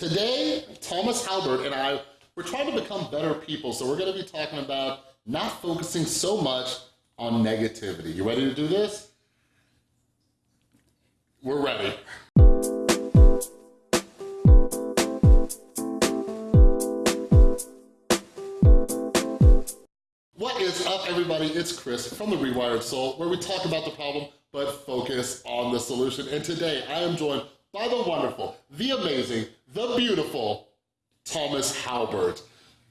Today, Thomas Halbert and I, we're trying to become better people, so we're gonna be talking about not focusing so much on negativity. You ready to do this? We're ready. What is up, everybody? It's Chris from The Rewired Soul, where we talk about the problem, but focus on the solution. And today, I am joined by the wonderful, the amazing, the beautiful Thomas Halbert.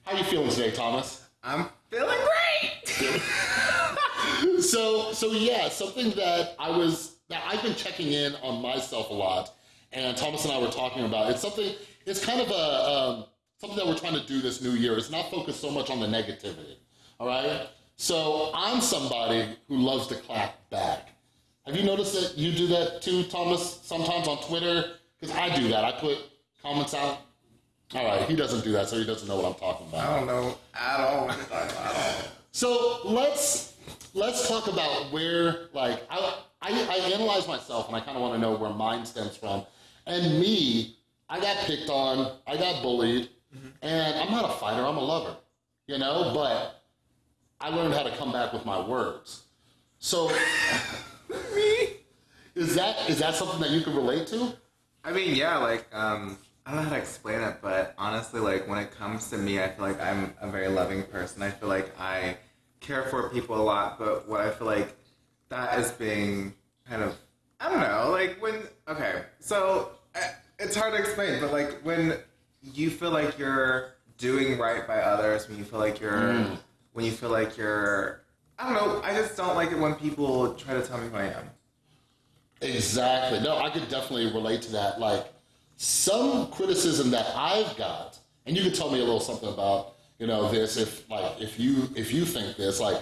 How are you feeling today, Thomas? I'm feeling great. so, so yeah, something that I was, that I've been checking in on myself a lot, and Thomas and I were talking about, it's something, it's kind of a, um, something that we're trying to do this new year. It's not focused so much on the negativity, all right? So I'm somebody who loves to clap back. Have you noticed that you do that too, Thomas, sometimes on Twitter? Because I do that. I put comments out. All right, he doesn't do that, so he doesn't know what I'm talking about. I don't know at all what you're talking about at all. So let's let's talk about where like I I, I analyze myself and I kind of want to know where mine stems from. And me, I got picked on, I got bullied, mm-hmm. and I'm not a fighter. I'm a lover, you know. But I learned how to come back with my words. So Me? is that is that something that you can relate to? I mean, yeah, like, um, I don't know how to explain it, but honestly, like, when it comes to me, I feel like I'm a very loving person. I feel like I care for people a lot, but what I feel like that is being kind of, I don't know, like, when, okay, so uh, it's hard to explain, but like, when you feel like you're doing right by others, when you feel like you're, when you feel like you're, I don't know, I just don't like it when people try to tell me who I am. Exactly. No, I could definitely relate to that. Like some criticism that I've got, and you could tell me a little something about, you know, this if like if you if you think this, like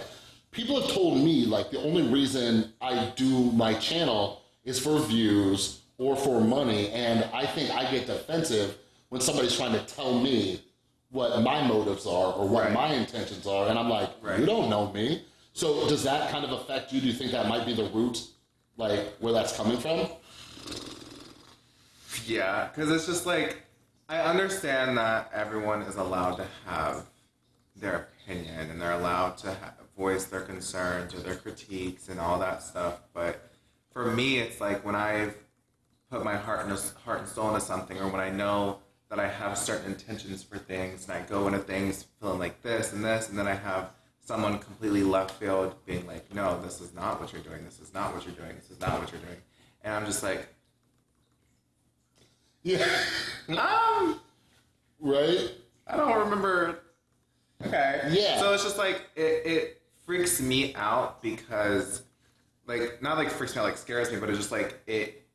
people have told me like the only reason I do my channel is for views or for money, and I think I get defensive when somebody's trying to tell me what my motives are or what Right. my intentions are, and I'm like, Right. you don't know me. So does that kind of affect you? Do you think that might be the root, like where that's coming from? Yeah, because it's just like I understand that everyone is allowed to have their opinion and they're allowed to ha- voice their concerns or their critiques and all that stuff. But for me, it's like when I've put my heart and heart and soul into something, or when I know that I have certain intentions for things, and I go into things feeling like this and this, and then I have someone completely left field being like, "No, this is not what you're doing. This is not what you're doing. This is not what you're doing," and I'm just like. Yeah. Um, right? I don't remember. Okay. Yeah. So it's just like it, it freaks me out because, like, not like freaks me out, like scares me, but it's just like it.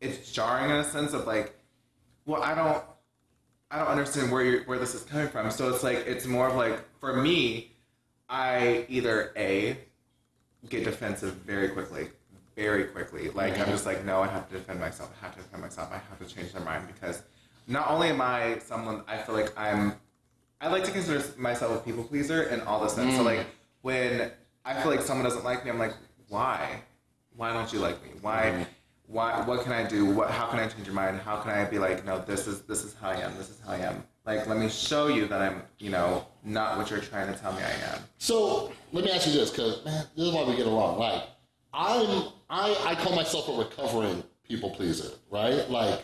It's jarring in a sense of like, well, I don't, I don't understand where you where this is coming from. So it's like it's more of like for me, I either a get defensive very quickly, very quickly. Like I'm just like, no, I have to defend myself. I have to defend myself. I have to change their mind because not only am I someone I feel like I'm, I like to consider myself a people pleaser in all the sense. So mm. like when I feel like someone doesn't like me, I'm like, why? Why don't you like me? Why? Why? What can I do? What? How can I change your mind? How can I be like, no, this is this is how I am. This is how I am. Like, let me show you that I'm, you know, not what you're trying to tell me I am. So let me ask you this, because man, this is why we get along. Like, I'm I I call myself a recovering people pleaser, right? Like,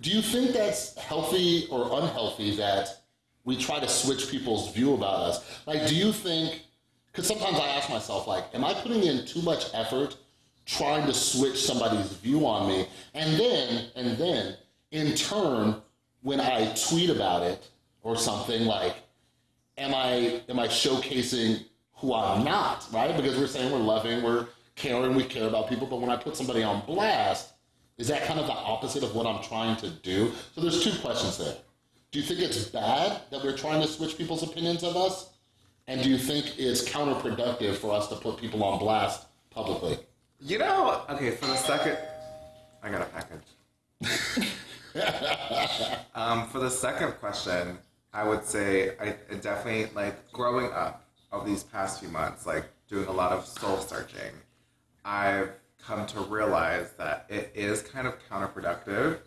do you think that's healthy or unhealthy that we try to switch people's view about us? Like, do you think? Because sometimes I ask myself, like, am I putting in too much effort trying to switch somebody's view on me? And then, and then, in turn, when I tweet about it or something, like, am I am I showcasing who I'm not, right? Because we're saying we're loving, we're caring, we care about people, but when I put somebody on blast, is that kind of the opposite of what I'm trying to do? So there's two questions there. Do you think it's bad that we're trying to switch people's opinions of us? And do you think it's counterproductive for us to put people on blast publicly? You know, okay, for the second, I got a package. um, for the second question, I would say I, I definitely like growing up of these past few months, like doing a lot of soul searching. I've come to realize that it is kind of counterproductive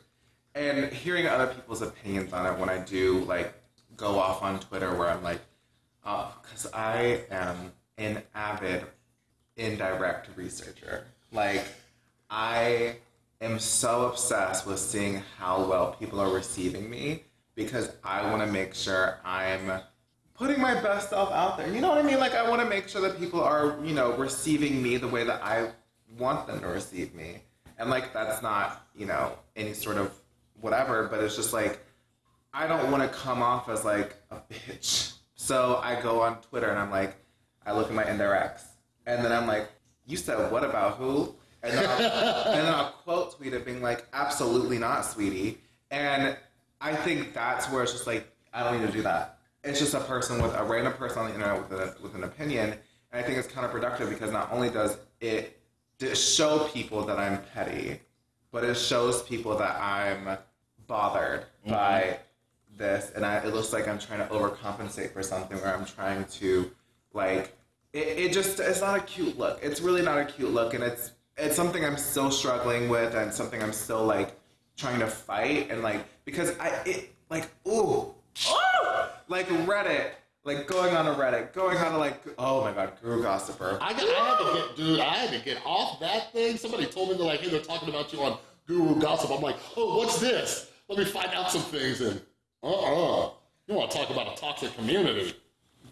and hearing other people's opinions on it when I do like go off on Twitter where I'm like, oh, because I am an avid indirect researcher. Like, I am so obsessed with seeing how well people are receiving me because I want to make sure I'm putting my best self out there. You know what I mean? Like, I want to make sure that people are, you know, receiving me the way that I want them to receive me. And, like, that's not, you know, any sort of whatever, but it's just like, I don't want to come off as like a bitch. So I go on Twitter and I'm like, I look at my indirects, and then I'm like, you said what about who? And then I'll, and then I'll quote tweet it being like, absolutely not, sweetie. And I think that's where it's just like, I don't need to do that. It's just a person with a random person on the internet with, a, with an opinion. And I think it's counterproductive because not only does it show people that I'm petty, but it shows people that I'm bothered mm-hmm. by this, and I, it looks like I'm trying to overcompensate for something where I'm trying to, like, it, it just it's not a cute look. It's really not a cute look, and it's it's something I'm still struggling with, and something I'm still like trying to fight, and like because I it like ooh oh like Reddit. Like going on a Reddit, going on a like, oh my god, Guru Gossiper. I, got, I had to get, dude, I had to get off that thing. Somebody told me they're like, hey, they're talking about you on Guru Gossip. I'm like, oh, what's this? Let me find out some things. And uh-uh, you want to talk about a toxic community?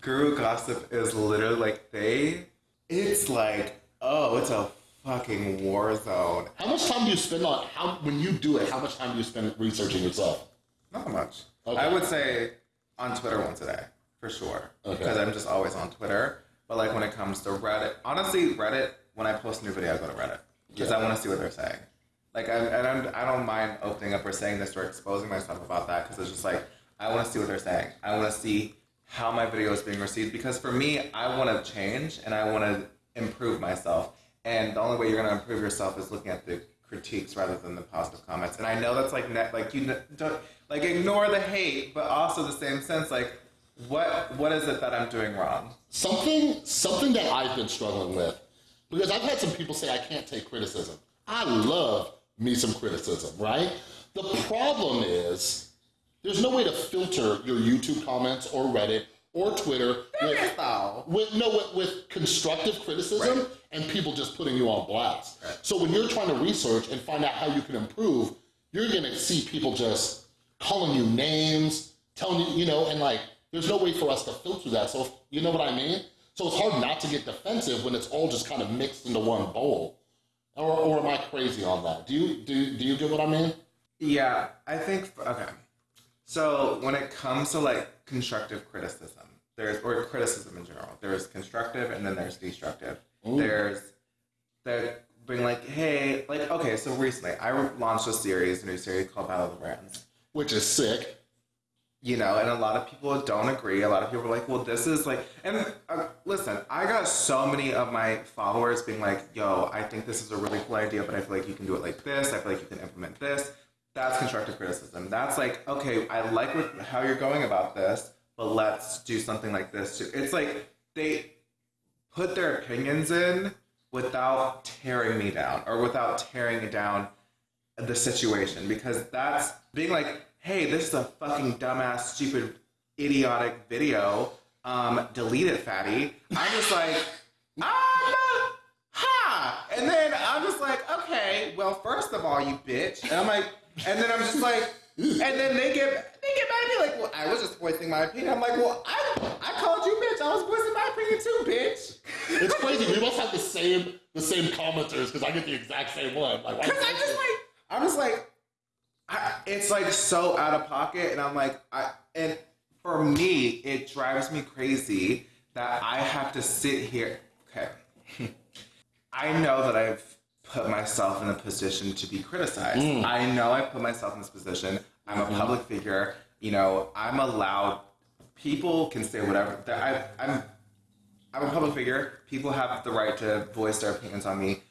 Guru Gossip is literally like they. It's like oh, it's a fucking war zone. How much time do you spend on how when you do it? How much time do you spend researching yourself? Not much. Okay. I would say on Twitter once a day for sure Okay. because I'm just always on Twitter. But like when it comes to Reddit, honestly, Reddit when I post a new video, I go to Reddit because Yeah. I want to see what they're saying. Like I and I'm, I don't mind opening up or saying this or exposing myself about that because it's just like I want to see what they're saying. I want to see how my video is being received because for me, I want to change and I want to improve myself. And the only way you're going to improve yourself is looking at the critiques rather than the positive comments. And I know that's like net, like you don't like ignore the hate, but also the same sense like what what is it that I'm doing wrong? Something something that I've been struggling with because I've had some people say I can't take criticism. I love me some criticism, right? The problem is there's no way to filter your YouTube comments or Reddit or Twitter with, with no with, with constructive criticism Right. and people just putting you on blast. Right. So when you're trying to research and find out how you can improve, you're gonna see people just calling you names, telling you, you know, and like there's no way for us to filter that. So if, you know what I mean? So it's hard not to get defensive when it's all just kind of mixed into one bowl. Or, or am I crazy on that? Do you do do you get what I mean? Yeah, I think okay. So when it comes to like constructive criticism, there's or criticism in general, there's constructive and then there's destructive. There's there being like, hey, like okay, so recently I launched a series, a new series called Battle of the Brands. Which is sick. You know, and a lot of people don't agree. A lot of people are like, well, this is like, and uh, listen, I got so many of my followers being like, yo, I think this is a really cool idea, but I feel like you can do it like this. I feel like you can implement this. That's constructive criticism. That's like, okay, I like what, how you're going about this, but let's do something like this too. It's like they put their opinions in without tearing me down or without tearing down the situation because that's being like, hey, this is a fucking dumbass, stupid, idiotic video. Um, delete it, fatty. I'm just like, ah, ha. And then I'm just like, okay, well, first of all, you bitch. And I'm like, and then I'm just like, and then they get they get mad at me like, well, I was just voicing my opinion. I'm like, well, I I called you bitch. I was voicing my opinion too, bitch. It's crazy. We must have the same the same commenters because I get the exact same one. Like, Cause I'm just like, I'm just like, I, it's like so out of pocket, and I'm like, I and for me, it drives me crazy that I have to sit here. Okay, I know that I've put myself in a position to be criticized. Mm. I know I put myself in this position. I'm a mm-hmm. public figure. You know, I'm allowed. People can say whatever. I, I'm I'm a public figure. People have the right to voice their opinions on me.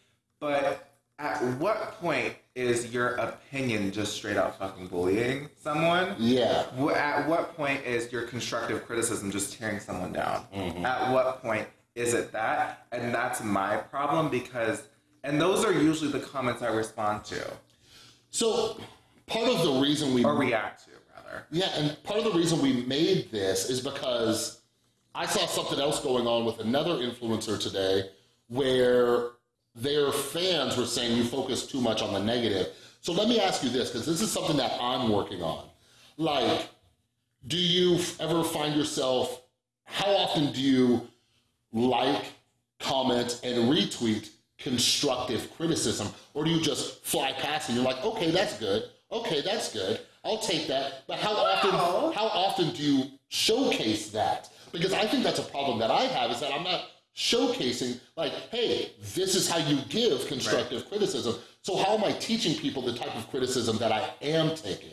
But at what point is your opinion just straight out fucking bullying someone? yeah. At what point is your constructive criticism just tearing someone down? Mm-hmm. At what point is it that? And that's my problem because, and those are usually the comments I respond to. So part of the reason we or react to rather. yeah, and part of the reason we made this is because I saw something else going on with another influencer today where their fans were saying you focus too much on the negative. So let me ask you this, because this is something that I'm working on. Like, do you ever find yourself, how often do you like, comment, and retweet constructive criticism? Or do you just fly past and you're like, okay, that's good. Okay, that's good. I'll take that. But how often how often do you showcase that? Because I think that's a problem that I have is that I'm not showcasing like, hey, this is how you give constructive criticism. So how am I teaching people the type of criticism that I am taking?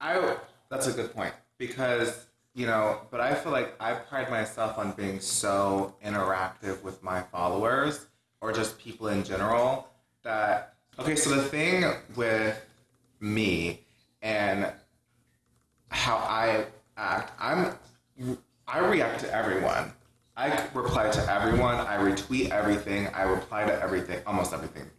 I that's a good point because you know, but I feel like I pride myself on being so interactive with my followers or just people in general that okay, so the thing with me and how I act, I'm I react to everyone. I reply to everyone. I retweet everything. I reply to everything, almost everything.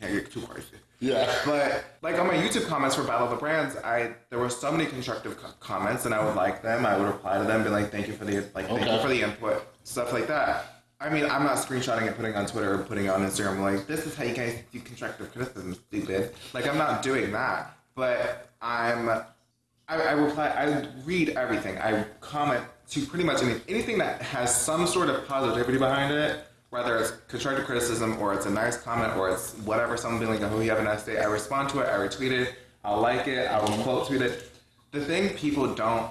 Can't get too crazy. Yeah. But like on my YouTube comments for Battle of the Brands, I there were so many constructive co- comments, and I would like them. I would reply to them, be like, "Thank you for the like, thank you for the input, stuff like that." I mean, I'm not screenshotting and putting on Twitter or putting on Instagram. Like, this is how you guys do constructive criticism, stupid. Like, I'm not doing that. But I'm, I, I reply, I read everything. I comment to pretty much any, anything that has some sort of positivity behind it. Whether it's constructive criticism or it's a nice comment or it's whatever, someone being like, "Oh, you have a nice day." I respond to it. I retweet it. I'll like it. I will quote tweet it. The thing people don't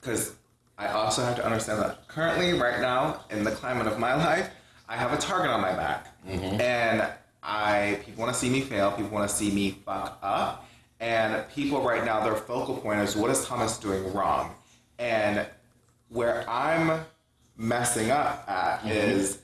because I also have to understand that currently, right now, in the climate of my life, I have a target on my back, mm-hmm. and I people want to see me fail. People want to see me fuck up, and people right now, their focal point is what is Thomas doing wrong, and where I'm messing up at mm-hmm. is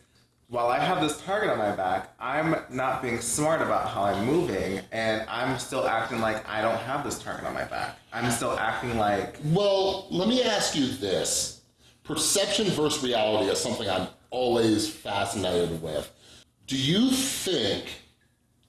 while I have this target on my back, I'm not being smart about how I'm moving, and I'm still acting like I don't have this target on my back. I'm still acting like Well, let me ask you this. Perception versus reality is something I'm always fascinated with. Do you think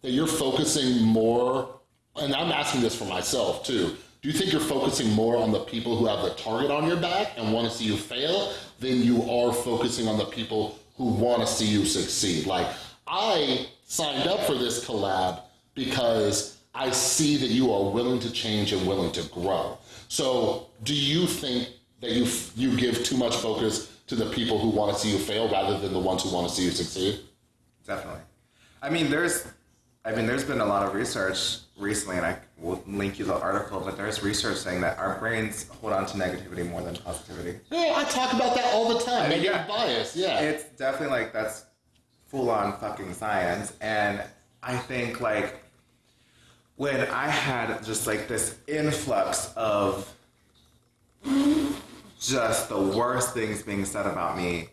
that you're focusing more, and I'm asking this for myself too, do you think you're focusing more on the people who have the target on your back and want to see you fail than you are focusing on the people who want to see you succeed? Like, I signed up for this collab because I see that you are willing to change and willing to grow. So, do you think that you you give too much focus to the people who want to see you fail rather than the ones who want to see you succeed? Definitely. I mean, there's, I mean, there's been a lot of research recently, and I will link you the article. But there's research saying that our brains hold on to negativity more than positivity. Yeah, I talk about that all the time. mean, Negative yeah. bias, yeah. It's definitely like that's full on fucking science, and I think like when I had just like this influx of just the worst things being said about me.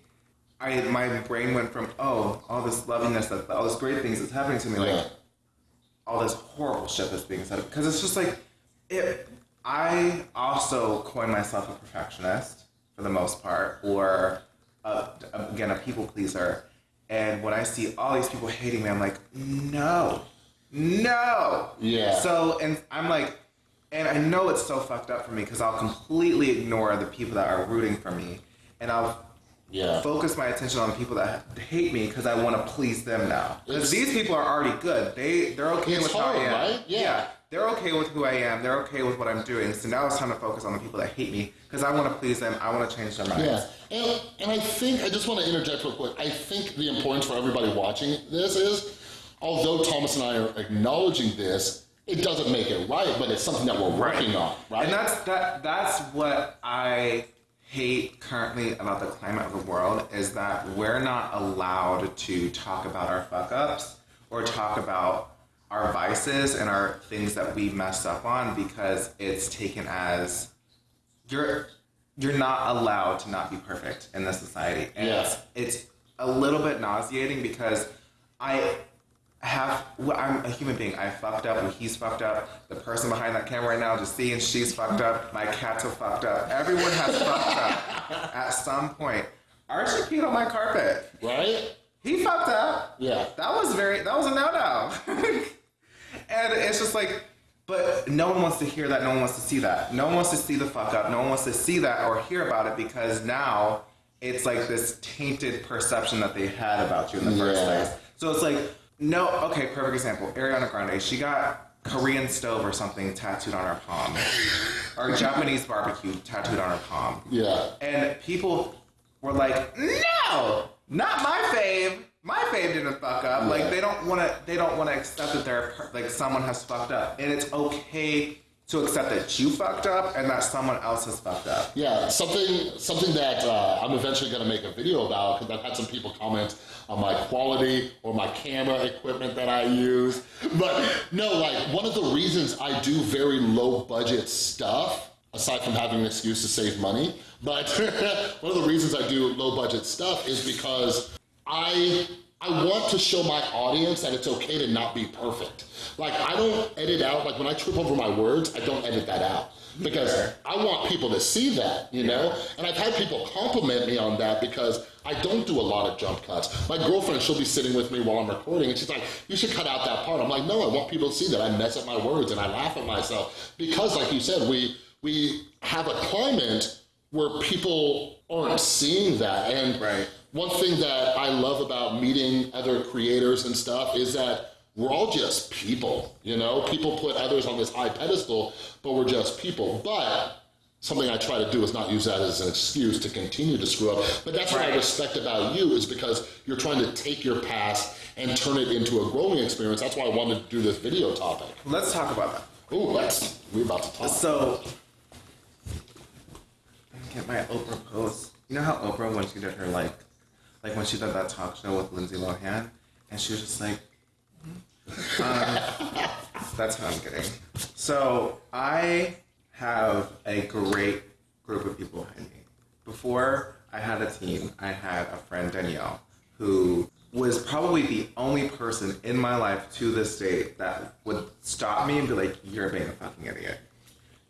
I my brain went from oh all this lovingness that all these great things that's happening to me yeah. like all this horrible shit that's being said because it's just like it i also coin myself a perfectionist for the most part or uh, again a people pleaser and when i see all these people hating me i'm like no no Yeah. so and i'm like and i know it's so fucked up for me because i'll completely ignore the people that are rooting for me and i'll Yeah. focus my attention on people that hate me because I want to please them now. Because these people are already good. They they're okay with how I am. right? Yeah. They're okay with who I am. They're okay with what I'm doing. So now it's time to focus on the people that hate me because I want to please them. I want to change their minds. Yeah, and, and I think, I just want to interject real quick. I think the importance for everybody watching this is, although Thomas and I are acknowledging this, it doesn't make it right, but it's something that we're working on, right? And that's that. That's what I hate currently about the climate of the world is that we're not allowed to talk about our fuck ups or talk about our vices and our things that we messed up on because it's taken as you're you're not allowed to not be perfect in this society. And Yeah. it's, it's a little bit nauseating because I have well, I'm a human being. I fucked up and he's fucked up. The person behind that camera right now just seeing she's fucked up. My cats are fucked up. Everyone has fucked up at some point. Archie peed on my carpet. right? He fucked up. Yeah. That was very that was a no no. and it's just like But no one wants to hear that. No one wants to see that. No one wants to see the fuck up. No one wants to see that or hear about it because now it's like this tainted perception that they had about you in the first Yeah. place. So it's like, no, okay, perfect example. Ariana Grande, she got Korean stove or something tattooed on her palm, or Japanese barbecue tattooed on her palm. Yeah. And people were like, "No, not my fave. My fave didn't fuck up." Like they don't want to. They don't want to accept that they're like someone has fucked up, and it's okay to accept that you fucked up and that someone else has fucked up. Yeah, something something that uh, I'm eventually going to make a video about because I've had some people comment on my quality or my camera equipment that I use. But no, like one of the reasons I do very low budget stuff, aside from having an excuse to save money, but one of the reasons I do low budget stuff is because I I want to show my audience that it's okay to not be perfect. Like I don't edit out like when I trip over my words, I don't edit that out because I want people to see that, you know? And I've had people compliment me on that because I don't do a lot of jump cuts. My girlfriend, she'll be sitting with me while I'm recording and she's like, you should cut out that part. I'm like, no, I want people to see that I mess up my words and I laugh at myself because like you said, we we have a climate where people aren't seeing that. And Right. One thing that I love about meeting other creators and stuff is that we're all just people, you know? People put others on this high pedestal, but we're just people. But something I try to do is not use that as an excuse to continue to screw up. But that's what I respect about you is because you're trying to take your past and turn it into a growing experience. That's why I wanted to do this video topic. Let's talk about that. Ooh, let's, we're about to talk. So, get my Oprah post. You know how Oprah, when she did her like, like when she did that talk show with Lindsay Lohan, and she was just like, hmm. um, that's how I'm getting. So I have a great group of people behind me. Before I had a team, I had a friend Danielle who was probably the only person in my life to this day that would stop me and be like, "You're being a fucking idiot.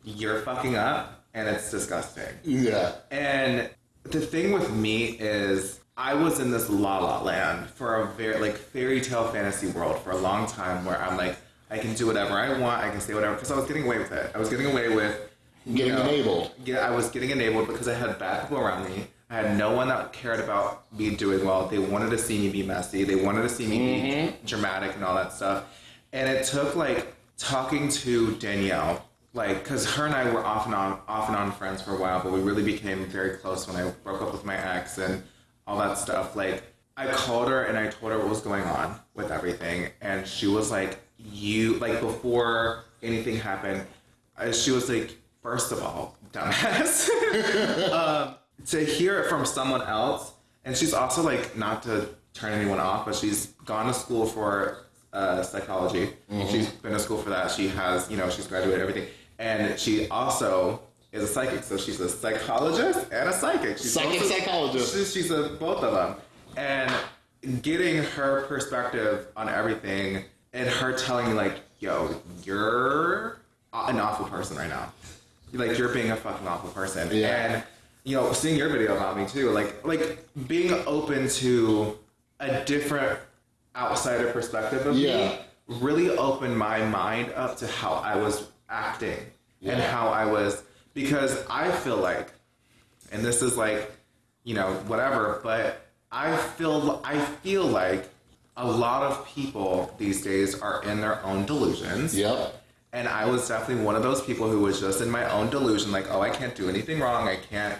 You're fucking up, and it's disgusting." yeah. And the thing with me is, I was in this la la land for a very like fairy tale fantasy world for a long time, where I'm like, I can do whatever I want, I can say whatever, because I was getting away with it. I was getting away with Getting enabled. Yeah, I was getting enabled because I had bad people around me. I had no one that cared about me doing well. They wanted to see me be messy. They wanted to see me be mm-hmm. dramatic and all that stuff. And it took like talking to Danielle, like, because her and I were off and on, off and on friends for a while, but we really became very close when I broke up with my ex and all that stuff. Like, I called her and I told her what was going on with everything, and she was like, "You like before anything happened." uh, She was like, first of all, dumbass." um, to hear it from someone else, and she's also like not to turn anyone off, but she's gone to school for uh, psychology. She's been to school for that. She has, you know, she's graduated everything, and she also is a psychic. So she's a psychologist and a psychic. She's Psychic also- psychologist. She's, she's a, both of them, and getting her perspective on everything, and her telling me like, "Yo, you're an awful person right now." like you're being a fucking awful person Yeah. and you know seeing your video about me too like like being open to a different outsider perspective of Yeah. me really opened my mind up to how i was acting and how i was because i feel like and this is like you know whatever but i feel i feel like a lot of people these days are in their own delusions Yep. and I was definitely one of those people who was just in my own delusion, like, oh, I can't do anything wrong. I can't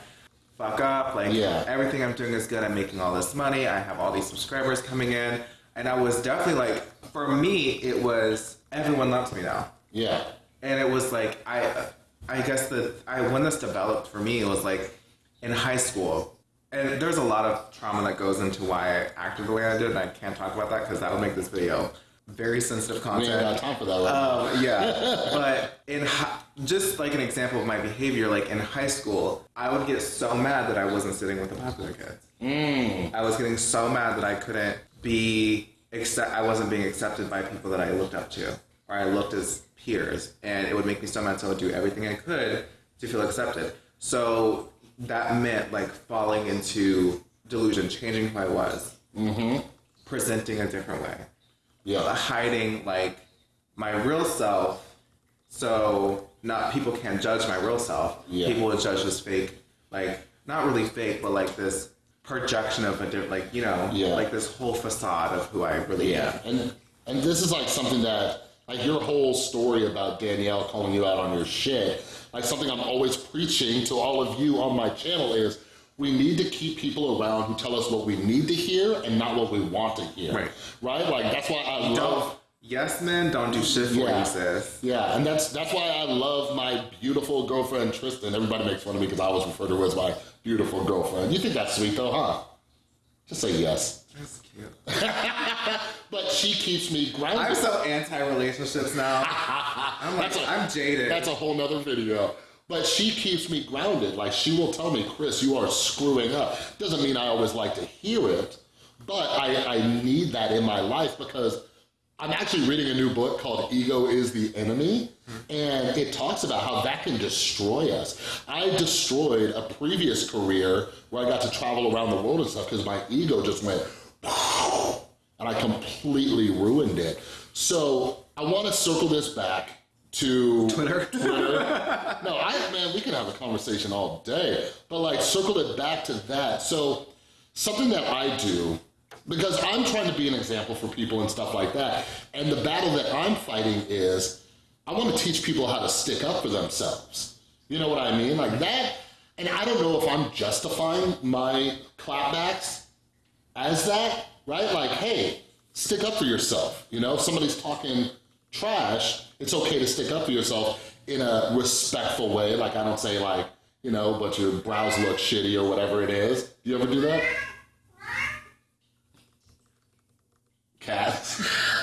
fuck up. Like, Yeah. everything I'm doing is good. I'm making all this money. I have all these subscribers coming in. And I was definitely like, for me, it was everyone loves me now. Yeah. And it was like, I, I guess the I when this developed for me, was like in high school. And there's a lot of trauma that goes into why I acted the way I did, and I can't talk about that because that'll make this video very sensitive We content. ain't got time for that right. Um, yeah, but in hi- just like an example of my behavior, like in high school, I would get so mad that I wasn't sitting with the popular kids. Mm. I was getting so mad that I couldn't be accept. I wasn't being accepted by people that I looked up to, or I looked as peers, and it would make me so mad. So I would do everything I could to feel accepted. So that meant like falling into delusion, changing who I was, mm-hmm. presenting a different way Yeah. hiding like my real self so not people can't judge my real self. Yeah. People would judge this fake, like not really fake, but like this projection of a different, like you know, Yeah. like this whole facade of who I really am. And and this is like something that like your whole story about Danielle calling you out on your shit, like something I'm always preaching to all of you on my channel is we need to keep people around who tell us what we need to hear and not what we want to hear. Right. Right? Like that's why I love Don't yes men don't do shit for Yeah. you, sis. Yeah, and that's that's why I love my beautiful girlfriend Tristan. Everybody makes fun of me because I always refer to her as my beautiful girlfriend. You think that's sweet though, huh? Just say yes. That's cute. But she keeps me grounded. I'm so anti-relationships now. I'm like, That's a- I'm jaded. That's a whole nother video. But she keeps me grounded. Like she will tell me, Chris, you are screwing up. Doesn't mean I always like to hear it, but I, I need that in my life because I'm actually reading a new book called Ego is the Enemy, and it talks about how that can destroy us. I destroyed a previous career where I got to travel around the world and stuff because my ego just went and I completely ruined it. So I want to circle this back to Twitter. Twitter. No, I man, we can have a conversation all day, but like circle it back to that. So something that I do because I'm trying to be an example for people and stuff like that. And the battle that I'm fighting is I want to teach people how to stick up for themselves. You know what I mean? Like that. And I don't know if I'm justifying my clapbacks as that, right? Like, hey, stick up for yourself. You know, if somebody's talking trash, it's okay to stick up for yourself in a respectful way. Like, I don't say, like, you know, but your brows look shitty or whatever it is. Do you ever do that? Cats.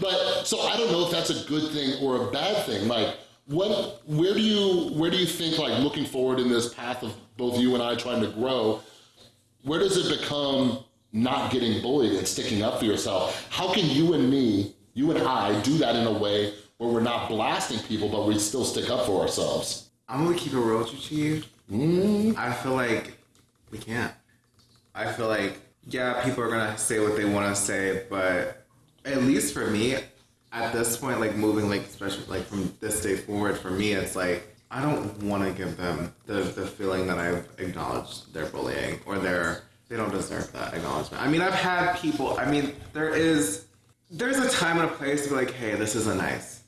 but so I don't know if that's a good thing or a bad thing. Like, what, where do you, where do you think, like, looking forward in this path of both you and I trying to grow, where does it become not getting bullied and sticking up for yourself? How can you and me, you and I, do that in a way where we're not blasting people, but we still stick up for ourselves? I'm gonna keep it real with you, Chief. Mm-hmm. I feel like we can't. I feel like yeah, people are gonna say what they want to say, but at least for me, at this point, like moving, like especially like from this day forward, for me, it's like I don't want to give them the the feeling that I've acknowledged their bullying or their they don't deserve that acknowledgement. I mean, I've had people. I mean, there is there's a time and a place to be like, hey, this isn't nice.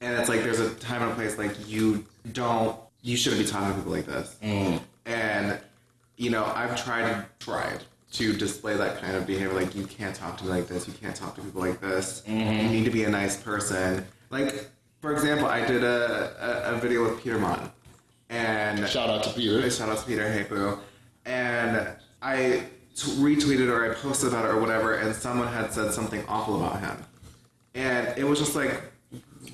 And it's like there's a time and a place like you don't you shouldn't be talking to people like this. Mm. And you know, I've tried tried to display that kind of behavior like you can't talk to me like this, you can't talk to people like this. Mm-hmm. You need to be a nice person. Like for example, I did a, a, a video with Peter Monn and Shout out to Peter. Shout out to Peter Hey Boo. And I t- retweeted or I posted about it or whatever, and someone had said something awful about him. And it was just like,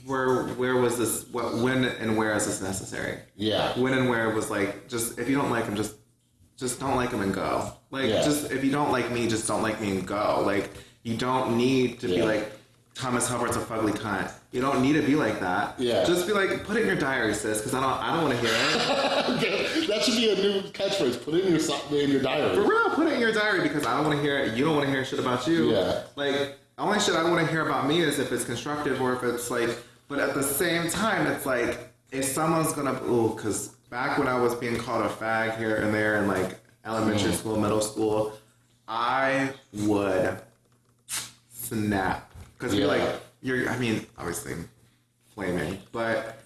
where where was this? What when and where is this necessary? Yeah. When and where was like just if you don't like him, just just don't like him and go. Like Yeah. just if you don't like me, just don't like me and go. Like you don't need to be like Thomas Halbert's a fugly cunt. You don't need to be like that. Yeah. Just be like, put it in your diary, sis, because I don't I don't want to hear it. that should be a new catchphrase. Put it in your in your diary. For real, put it in your diary because I don't want to hear it. You don't want to hear shit about you. Yeah. Like, only shit I want to hear about me is if it's constructive or if it's like, but at the same time, it's like, if someone's gonna, ooh, because back when I was being called a fag here and there in like elementary mm. school, middle school, I would snap. Because you're like, you're, I mean, obviously flaming, but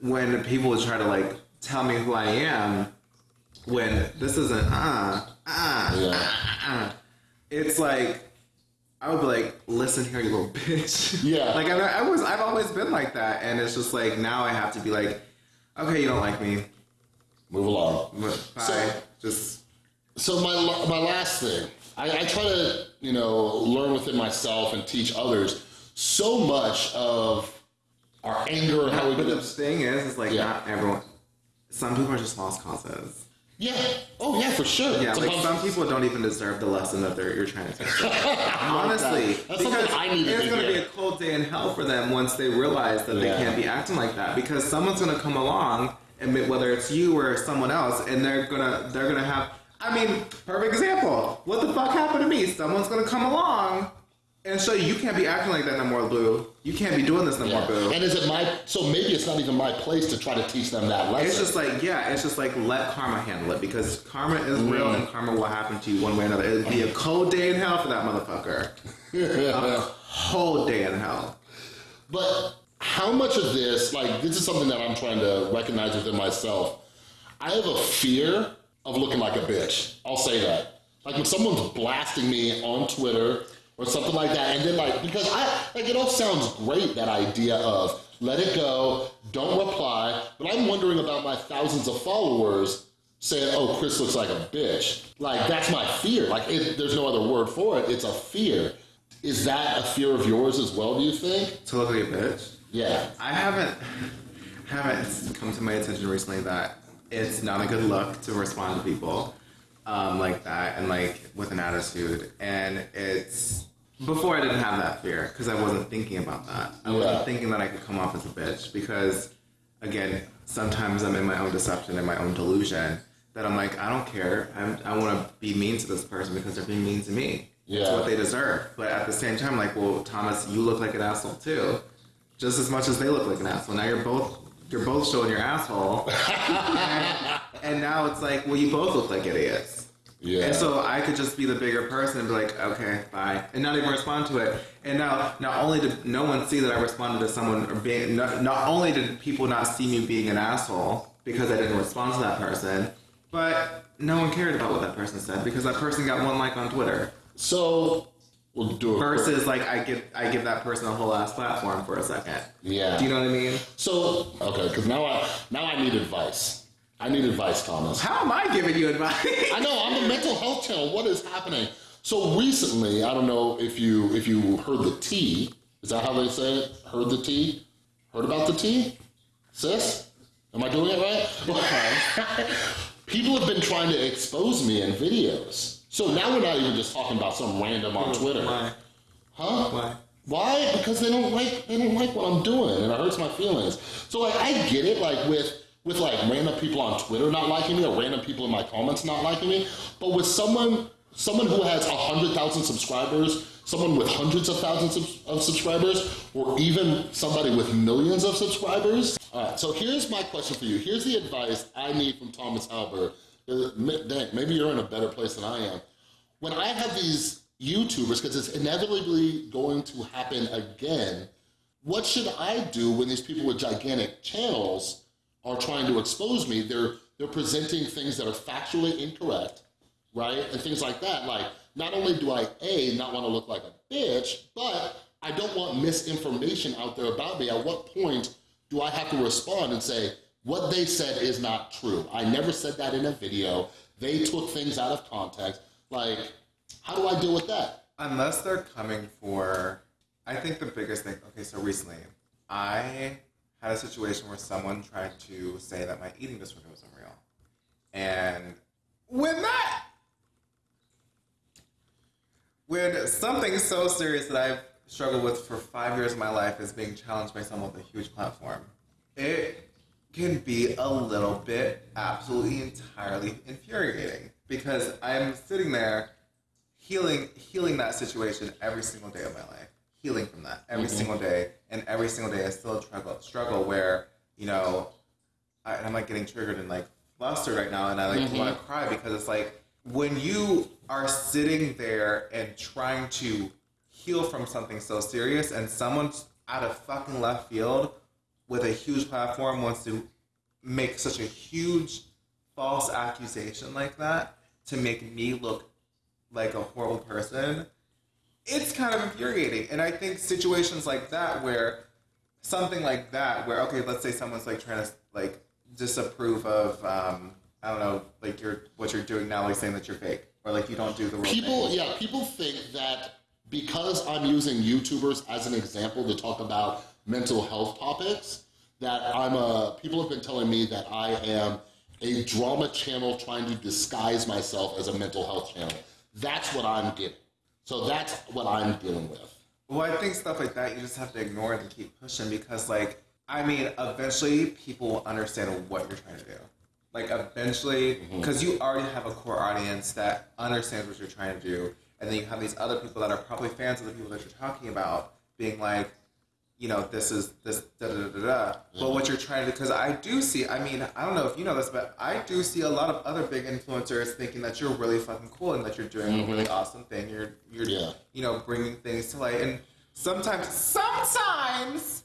when people try to like tell me who I am, when this isn't uh uh Yeah. uh, uh, it's like I would be like, listen here, you little bitch. Yeah. like I, I was, I've always been like that, and it's just like now I have to be like, okay, you don't like me, Move along. bye. So- just So my my last thing, I, I try to you know learn within myself and teach others. So much of our anger and how we but get the thing is, is like Yeah. not everyone. Some people are just lost causes. yeah oh yeah for sure Yeah, It's like some people don't even deserve the lesson that they're, you're trying to teach them. Honestly, That's something I needed it's to going to be a cold day in hell for them once they realize that they can't be acting like that because someone's going to come along, and whether it's you or someone else, and they're gonna they're gonna have. I mean, perfect example. What the fuck happened to me? Someone's going to come along and show you you can't be acting like that no more, Blue. You can't be doing this no Yeah. more, Blue. And is it my so maybe it's not even my place to try to teach them that lesson. It's just like, yeah, it's just like let karma handle it because karma is real Mm. and karma will happen to you one way or another. It'd be a cold day in hell for that motherfucker. A cold day in hell. But how much of this, like, this is something that I'm trying to recognize within myself. I have a fear of looking like a bitch. I'll say that. Like when someone's blasting me on Twitter or something like that, and then like because I like it all sounds great that idea of let it go, don't reply. But I'm wondering about my thousands of followers saying, "Oh, Chris looks like a bitch." Like that's my fear. Like it, there's no other word for it. It's a fear. Is that a fear of yours as well? Do you think? To look like a bitch. Yeah. I haven't haven't come to my attention recently that it's not a good look to respond to people um, like that and like with an attitude. And it's before I didn't have that fear because I wasn't thinking about that. I wasn't thinking that I could come off as a bitch because again, sometimes I'm in my own deception and my own delusion that I'm like, I don't care. I'm, I want to be mean to this person because they're being mean to me. It's Yeah. what they deserve. But at the same time, like, well, Thomas, you look like an asshole too just as much as they look like an asshole. Now you're both you're both showing your asshole, and, and now it's like, well, you both look like idiots. Yeah. And so I could just be the bigger person and be like, okay, bye, and not even respond to it. And now, not only did no one see that I responded to someone, or being, not, not only did people not see me being an asshole because I didn't respond to that person, but no one cared about what that person said because that person got one like on Twitter. So we'll do a quick- Versus, like, I give I give that person a whole ass platform for a second. Yeah. Do you know what I mean? So okay, because now I now I need advice. I need advice, Thomas. How am I giving you advice? I know I'm the mental health channel. What is happening? So recently, I don't know if you if you heard the tea. Is that how they say it? Heard the tea? Heard about the tea? Sis? Am I doing it right? People have been trying to expose me in videos. So now we're not even just talking about some random on Twitter. Why? Huh? Why? Why? Because they don't like they don't like what I'm doing, and it hurts my feelings. So like I get it, like with with like random people on Twitter not liking me, or random people in my comments not liking me, but with someone someone who has a hundred thousand subscribers, someone with hundreds of thousands of, of subscribers, or even somebody with millions of subscribers. All right. So here's my question for you. Here's the advice I need from Thomas Halbert. Ma- Dang, maybe you're in a better place than I am when I have these YouTubers, because it's inevitably going to happen again, what should I do when these people with gigantic channels are trying to expose me? They're they're presenting things that are factually incorrect, right? And things like that. Like, not only do I A not want to look like a bitch, but I don't want misinformation out there about me. At what point do I have to respond and say, what they said is not true? I never said that in a video. They took things out of context. Like, how do I deal with that? Unless they're coming for, I think the biggest thing. Okay, so recently, I had a situation where someone tried to say that my eating disorder wasn't real, and when that, when something so serious that I've struggled with for five years of my life is being challenged by someone with a huge platform, it can be a little bit absolutely entirely infuriating because I'm sitting there healing healing that situation every single day of my life healing from that every mm-hmm. single day. And every single day i still struggle struggle where you know I, and i'm like getting triggered and like flustered right now and i like want to mm-hmm. cry because it's like when you are sitting there and trying to heal from something so serious and someone out of fucking left field with a huge platform wants to make such a huge false accusation like that to make me look like a horrible person, it's kind of infuriating. And I think situations like that, where something like that, where okay, let's say someone's like trying to like disapprove of, um, I don't know, like your what you're doing now, like saying that you're fake or like you don't do the real People, thing. yeah, people think that because I'm using YouTubers as an example to talk about mental health topics, that I'm a. People have been telling me that I am a drama channel trying to disguise myself as a mental health channel. That's what I'm getting. So that's what I'm dealing with. Well, I think stuff like that you just have to ignore it and keep pushing because, like, I mean, eventually people will understand what you're trying to do. Like, eventually, mm-hmm. because you already have a core audience that understands what you're trying to do, and then you have these other people that are probably fans of the people that you're talking about, being like, you know, this is this da da da da. da. But what you're trying to, because I do see, I mean, I don't know if you know this, but I do see a lot of other big influencers thinking that you're really fucking cool and that you're doing a really mm-hmm. awesome thing. You're, you're, Yeah. you know, bringing things to light. And sometimes, sometimes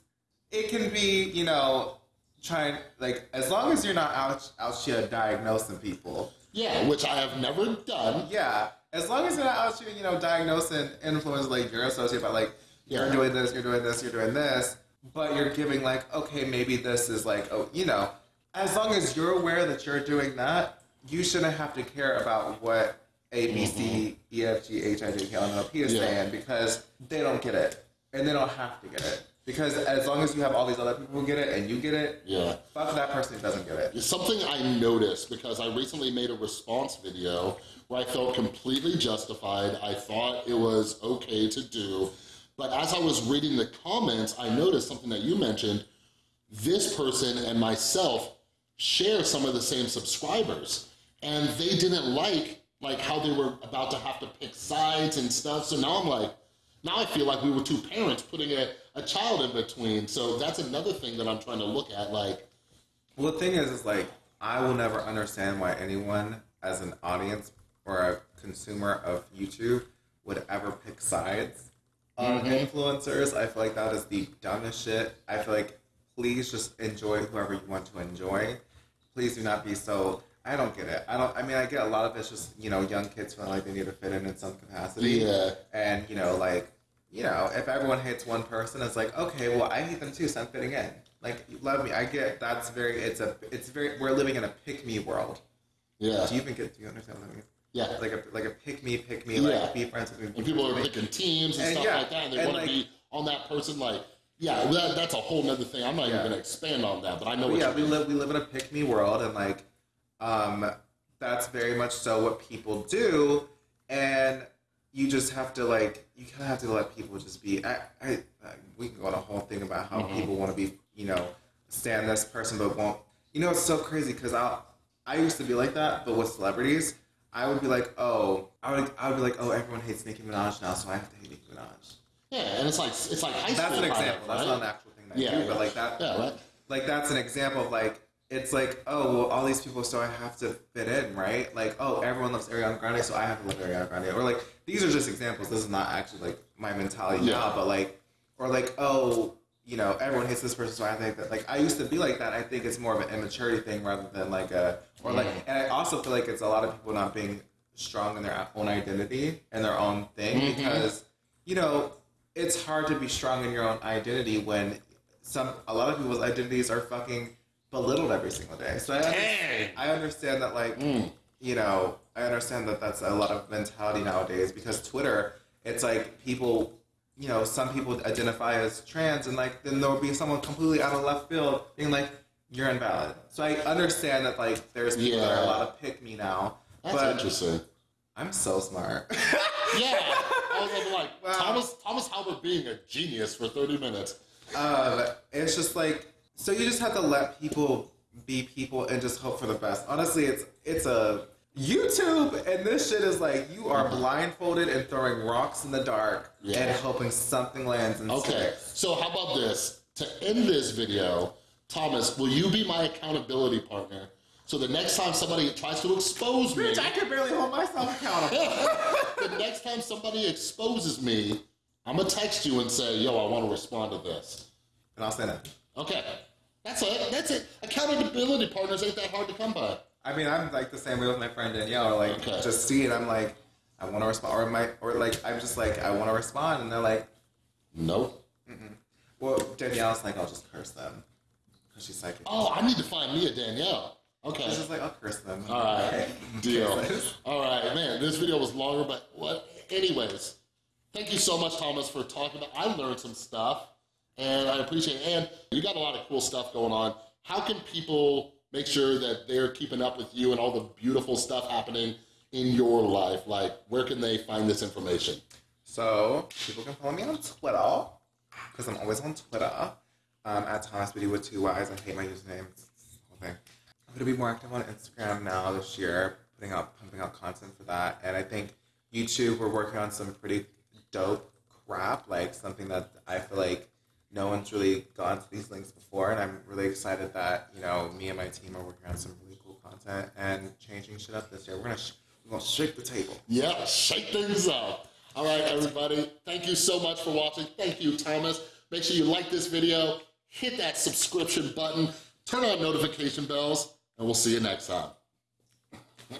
it can be, you know, trying like as long as you're not out out here diagnosing people. Yeah, which I have never done. Yeah, as long as you're not out here, you know, diagnosing influence like you're associated, but like you're Yeah. doing this, you're doing this, you're doing this, but you're giving like, okay, maybe this is like, oh, you know, as long as you're aware that you're doing that, you shouldn't have to care about what A, B, C, mm-hmm. E, F, G, H, I, J, K, L, M, N, O, P is Yeah. saying because they don't get it and they don't have to get it because as long as you have all these other people who get it and you get it, Yeah. fuck that person who doesn't get it. It's something I noticed because I recently made a response video where I felt completely justified. I thought it was okay to do. But as I was reading the comments, I noticed something that you mentioned. This person and myself share some of the same subscribers. And they didn't like like how they were about to have to pick sides and stuff. So now I'm like, now I feel like we were two parents putting a, a child in between. So that's another thing that I'm trying to look at. Like, Well, the thing is, is like I will never understand why anyone, as an audience or a consumer of YouTube, would ever pick sides on mm-hmm. influencers. I feel like that is the dumbest shit. I feel like please just enjoy whoever you want to enjoy. Please do not be so. I don't get it. I don't. I mean, I get a lot of it's just you know young kids feeling like they need to fit in in some capacity. Yeah. And you know, like you know, if everyone hates one person, it's like okay, well, I hate them too, so I'm fitting in. Like, you love me. I get that's very. It's a. It's very. We're living in a pick me world. yeah. Do you even get? Do you understand what I mean? Yeah. Like a like a pick me, pick me. Yeah. Like be friends with me. And people are picking teams and, And stuff yeah, like that, and they want to like- be on that person. Like, yeah, that, that's a whole nother thing. I'm not Yeah. even going to expand on that, but I know But what yeah, we live we live in a pick me world, and like, um, that's very much so what people do, and you just have to like you kind of have to let people just be. I, I, I we can go on a whole thing about how Mm-hmm. people want to be, you know, stand this person but won't. You know, it's so crazy because I I used to be like that, but with celebrities. I would be like, oh, I would, I would be like, oh, everyone hates Nicki Minaj now, so I have to hate Nicki Minaj. Yeah, and it's like it's like high That's an example. Of, That's not an actual thing that Yeah, I do, yeah. but like that, Yeah, right. like that's an example of like it's like oh well all these people so I have to fit in right like oh everyone loves Ariana Grande so I have to love Ariana Grande or like these are just examples this is not actually like my mentality Yeah. now but like or like oh you know everyone hates this person so I think that like I used to be like that I think it's more of an immaturity thing rather than like a or like and I also feel like it's a lot of people not being strong in their own identity and their own thing Mhm. because you know it's hard to be strong in your own identity when some a lot of people's identities are fucking belittled every single day. So I, Dang. I understand that like Mm. you know I understand that that's a lot of mentality nowadays because Twitter it's like people you know some people identify as trans and like then there'll be someone completely out of left field being like you're invalid. So I understand that like there's people that are Yeah. allowed to pick me now, That's but interesting. I'm so smart. Yeah, I was like Wow. Thomas Thomas Halbert being a genius for 30 minutes. Um, it's just like so you just have to let people be people and just hope for the best. Honestly, it's it's a YouTube and this shit is like you are blindfolded and throwing rocks in the dark Yeah. and hoping something lands and Okay, sticks. so how about this? To end this video, Thomas, will you be my accountability partner? So the next time somebody tries to expose me, I can barely hold myself accountable. the next time somebody exposes me, I'm gonna text you and say, "Yo, I want to respond to this." and I'll say that. Okay, that's it. That's it. Accountability partners ain't that hard to come by. I mean, I'm like the same way with my friend Danielle. Like, Okay. just see it. I'm like, I want to respond, or my, or like, I'm just like, I want to respond, and they're like, Nope. well, Danielle's like, I'll just curse them because she's like, Oh, I need to find me a Danielle. Okay. She's just like, I'll curse them. All right, Okay. deal. All right, man. This video was longer, but what? Anyways, thank you so much, Thomas, for talking. About, I learned some stuff, and I appreciate it. And you got a lot of cool stuff going on. How can people make sure that they're keeping up with you and all the beautiful stuff happening in your life? Like, where can they find this information? So people can follow me on Twitter because I'm always on Twitter um, at Thomas Beauty with two Y's. I hate my username. Thing. I'm gonna be more active on Instagram now this year, putting out pumping out content for that. And I think YouTube, we're working on some pretty dope crap, like something that I feel like no one's really gone to these links before, and I'm really excited that you know me and my team are working on some really cool content and changing shit up this year. We're gonna sh- we're gonna shake the table. Yeah, shake things up. All right, everybody. Thank you so much for watching. Thank you, Thomas. Make sure you like this video, hit that subscription button, turn on notification bells, and we'll see you next time.